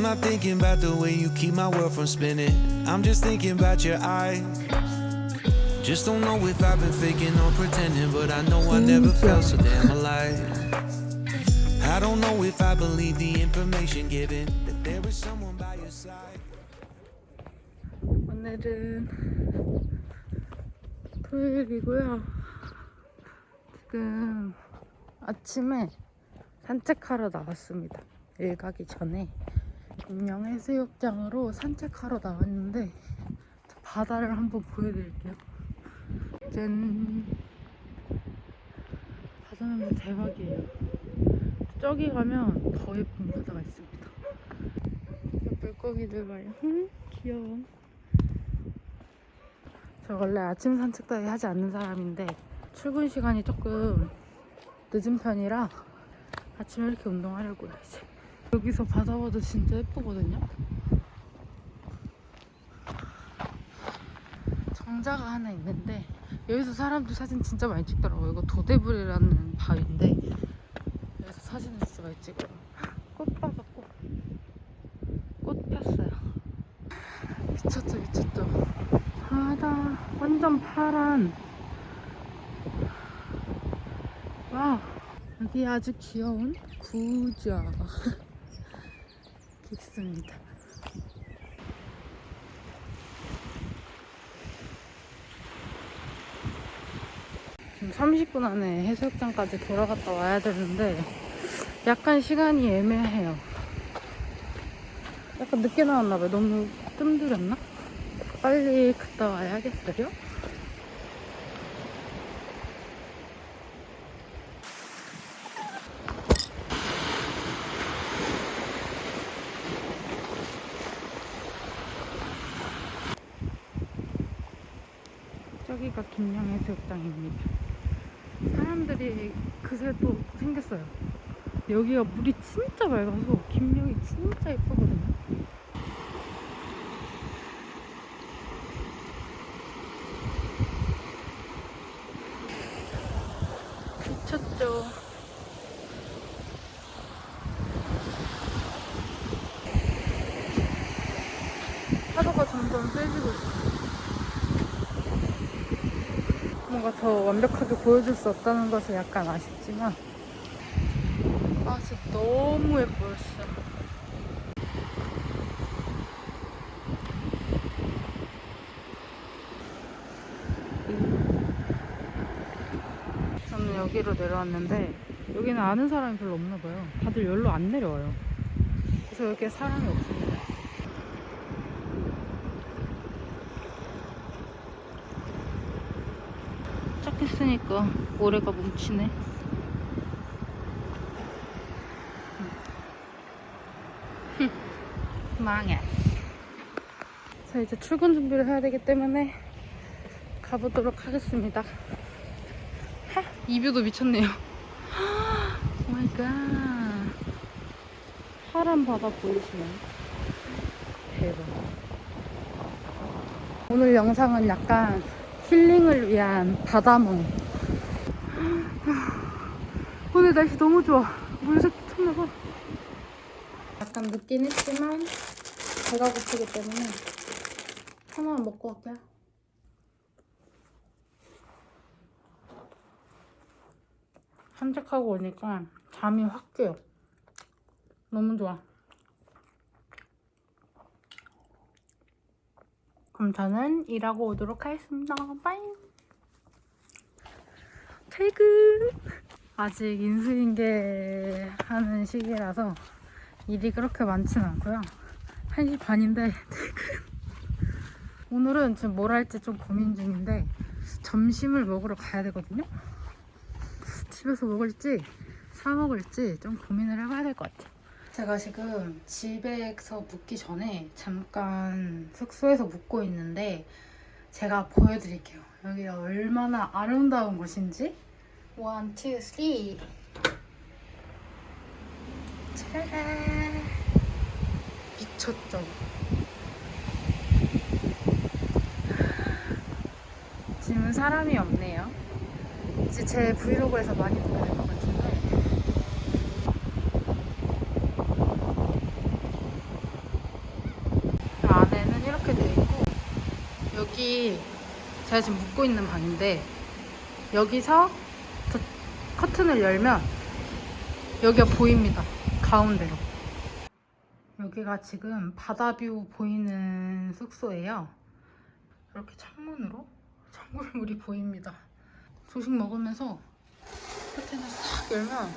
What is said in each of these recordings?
I'm not thinking about the way you keep my world from spinning. I'm just thinking about your eyes. Just don't know if I've been faking or pretending, but I know I never felt so damn alive. I don't know if I believe the information given that there is someone by your side. 오늘은 토요일이고요. 지금 아침에 산책하러 나왔습니다. 일 가기 전에 김영 해수욕장으로 산책하러 나왔는데 바다를 한번 보여드릴게요. 짠. 바다는 대박이에요. 저기 가면 더 예쁜 바다가 있습니다. 물고기들 봐요. 응? 귀여워. 저 원래 아침 산책 따위 하지 않는 사람인데 출근 시간이 조금 늦은 편이라 아침에 이렇게 운동하려고요 이제 여기서 바다 봐도 진짜 예쁘거든요? 정자가 하나 있는데 여기서 사람들 사진 진짜 많이 찍더라고요. 이거 도대불이라는 바위인데 여기서 사진을 진짜 많이 찍어요. 꽃 봐봐 꽃. 꽃 폈어요. 미쳤죠 미쳤죠. 바다 완전 파란. 와 여기 아주 귀여운 구좌 있습니다 지금 30분 안에 해수욕장까지 돌아갔다 와야 되는데 약간 시간이 애매해요 약간 늦게 나왔나봐요 너무 뜸들였나? 빨리 갔다 와야겠어요? 저기가 김양해수욕장입니다. 사람들이 그새 또 생겼어요. 여기가 물이 진짜 맑아서 김영이 진짜 예쁘거든요. 미쳤죠. 파도가 점점 세지고 있어. 뭔가 더 완벽하게 보여줄 수 없다는 것은 약간 아쉽지만 아 진짜 너무 진짜. 저는 여기로 내려왔는데 여기는 아는 사람이 별로 없나 봐요. 다들 여기로 안 내려와요. 그래서 여기에 사람이 없습니다 쫙 했으니까 모래가 뭉치네. 망해. 자, 이제 출근 준비를 해야 되기 때문에 가보도록 하겠습니다. 하, 이 view도 미쳤네요. oh my god. 파란 바다 보이시나요? 대박. 오늘 영상은 약간 힐링을 위한 바다몽 오늘 날씨 너무 좋아. 물색 미쳤나봐 약간 늦긴 했지만 배가 고프기 때문에 하나만 먹고 갈게요. 산책하고 오니까 잠이 확 깨요. 너무 좋아 그럼 저는 일하고 오도록 하겠습니다. 빠이. 퇴근. 아직 인수인계 하는 시기라서 일이 그렇게 많진 않고요. 1시 반인데 퇴근. 오늘은 지금 뭘 할지 좀 고민 중인데 점심을 먹으러 가야 되거든요. 집에서 먹을지 사 먹을지 좀 고민을 해봐야 될 것 같아요. 제가 지금 집에서 묵기 전에 잠깐 숙소에서 묵고 있는데 제가 보여드릴게요. 여기가 얼마나 아름다운 곳인지. one, two, three. 짜라란. 미쳤죠? 지금 사람이 없네요. 이제 제 브이로그에서 많이 보게 될것 같은데 여기 제가 지금 묵고 있는 방인데 여기서 저 커튼을 열면 여기가 보입니다. 가운데로. 여기가 지금 바다뷰 보이는 숙소예요. 이렇게 창문으로 창물물이 보입니다. 조식 먹으면서 커튼을 싹 열면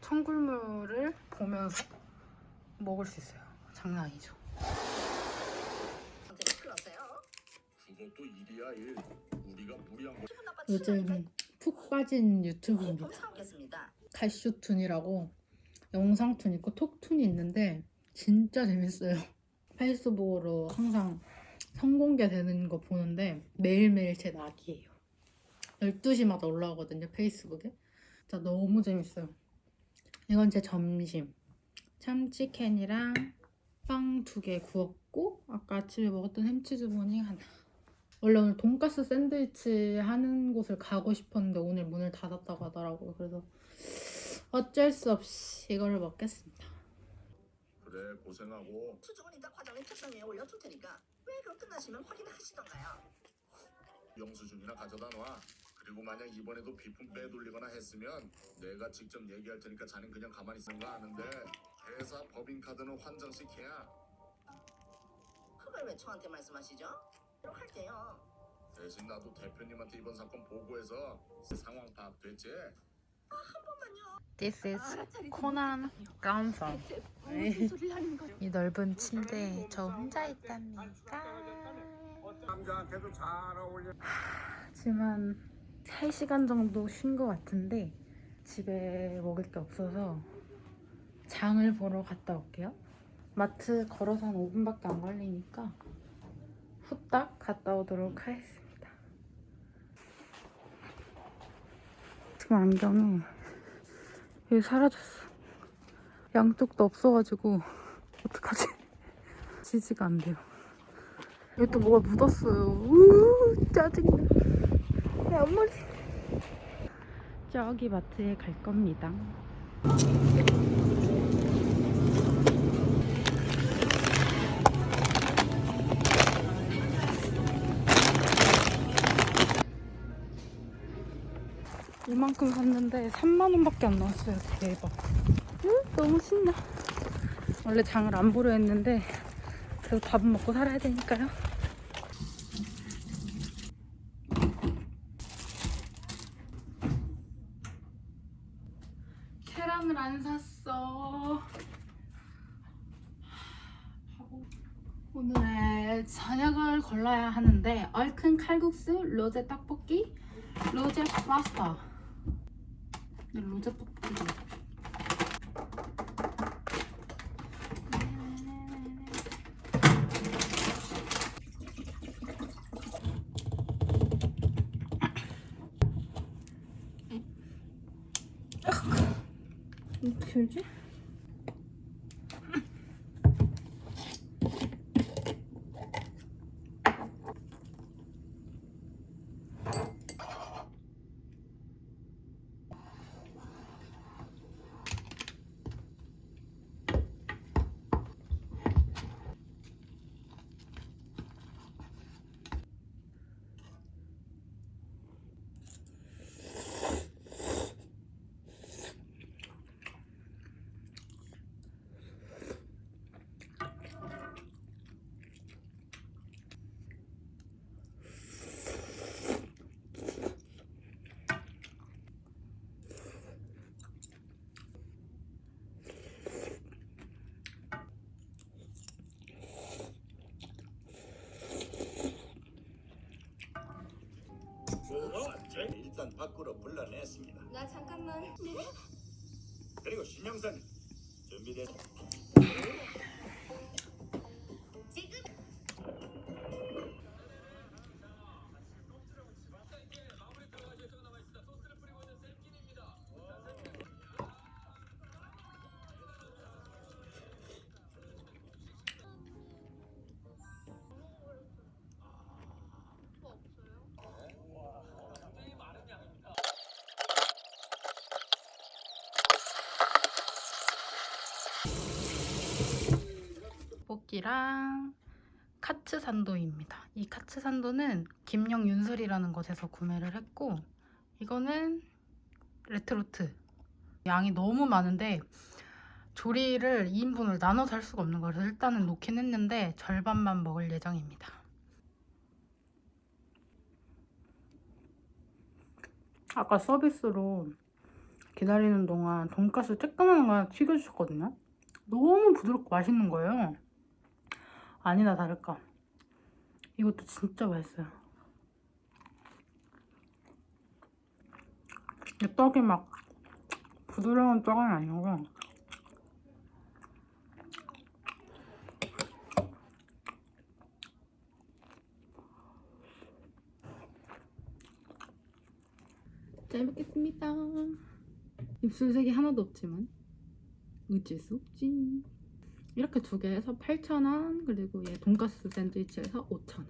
청굴물을 보면서 먹을 수 있어요. 장난 아니죠. 그것도 일이야 일. 우리가 무리한 거. 요즘 푹 빠진 유튜브입니다. 갈쇼툰이라고 영상툰 있고 톡툰이 있는데 진짜 재밌어요. 페이스북으로 항상 성공개 되는 거 보는데 매일매일 제 낙이에요. 12시마다 올라오거든요, 페이스북에. 진짜 너무 재밌어요. 이건 제 점심. 참치캔이랑 빵 두 개 구웠고 아까 아침에 먹었던 햄치즈 버닝 하나. 원래 오늘 돈가스 샌드위치 하는 곳을 가고 싶었는데 오늘 문을 닫았다고 하더라고요. 그래서 어쩔 수 없이 이거를 먹겠습니다. 그래 고생하고. 수정은 이따 과장님 책상 위에 올려둘 테니까 왜 그럼 끝나시면 확인하시던가요. 영수증이나 가져다 놔. 그리고 만약 이번에도 비품 빼돌리거나 했으면 내가 직접 얘기할 테니까 자넨 그냥 가만히 있는 거 아는데 회사 법인카드는 환정시켜야 그걸 왜 저한테 말씀하시죠? 그럼 할게요. 대신 나도 대표님한테 이번 사건 보고해서 상황 파악 됐지? This is 코난 깜성. 이 넓은 침대에 저 혼자 있답니다. 남자한테도 잘 어울려. 하지만 3시간 정도 쉰 것 같은데 집에 먹을 게 없어서 장을 보러 갔다 올게요. 마트 걸어서 한 5분밖에 안 걸리니까 후딱 갔다 오도록 하겠습니다. 지금 안경이 여기 사라졌어. 양쪽도 없어가지고 어떡하지? 지지가 안 돼요. 여기 또 뭐가 묻었어요. 우 짜증나. 내 앞머리. 저기 마트에 갈 겁니다. 이만큼 샀는데 3만 원밖에 안 나왔어요. 대박. 응? 너무 신나. 원래 장을 안 보려 했는데 그래도 밥은 먹고 살아야 되니까요. 계란을 안 샀어. 오늘의 저녁을 골라야 하는데 얼큰 칼국수, 로제 떡볶이, 로제 파스타. 네, 로제 떡볶이. 어떻게 열지? 그거 일단 밖으로 불러냈습니다. 나 잠깐만. 그리고 신영선 준비됐. 떡볶이랑 카츠 산도입니다. 이 카츠 산도는 김녕 윤슬이라는 곳에서 구매를 했고 이거는 레토르트 양이 너무 많은데 조리를 2인분을 나눠서 할 수가 없는 거라서 일단은 놓긴 했는데 절반만 먹을 예정입니다. 아까 서비스로 기다리는 동안 돈가스 쬐끄만 거 하나 튀겨주셨거든요. 너무 부드럽고 맛있는 거예요. 아니나 다를까. 이것도 진짜 맛있어요. 이 떡이 막 부드러운 떡은 아니고 잘 먹겠습니다. 입술색이 하나도 없지만 어쩔 수 없지. 이렇게 두 개에서 8,000원 그리고 얘 돈가스 샌드위치에서 5,000원.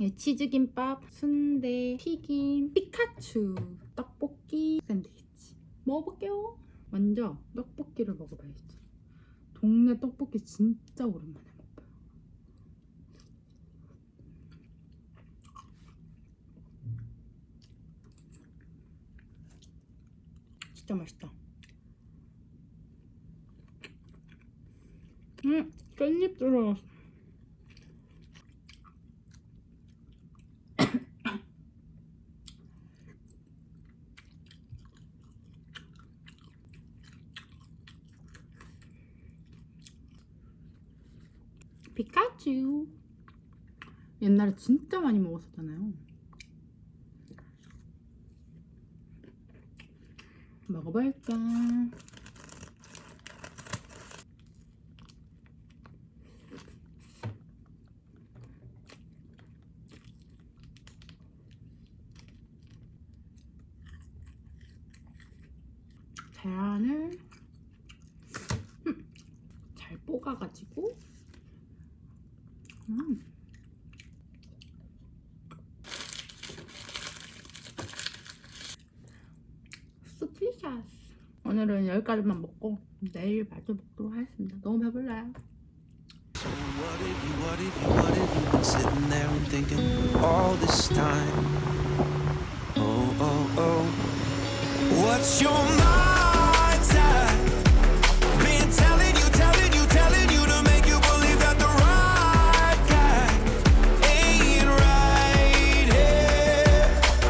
얘 치즈김밥, 순대, 튀김, 피카츄, 떡볶이 샌드위치. 먹어볼게요. 먼저 떡볶이를 먹어봐야지. 동네 떡볶이 진짜 오랜만에 먹어요. 진짜 맛있다. 음, 깻잎 들어갔어. 피카츄. 옛날에 진짜 많이 먹었었잖아요. 먹어볼까? 계란을 음, 잘 뽀가가지고 음. 스플리샤스 오늘은 여기까지만 먹고 내일 마저 먹도록 하겠습니다 너무 배불러요 what if you, what if you, what if you've been sitting there and thinking all this time? Oh, oh, oh. What's your mind?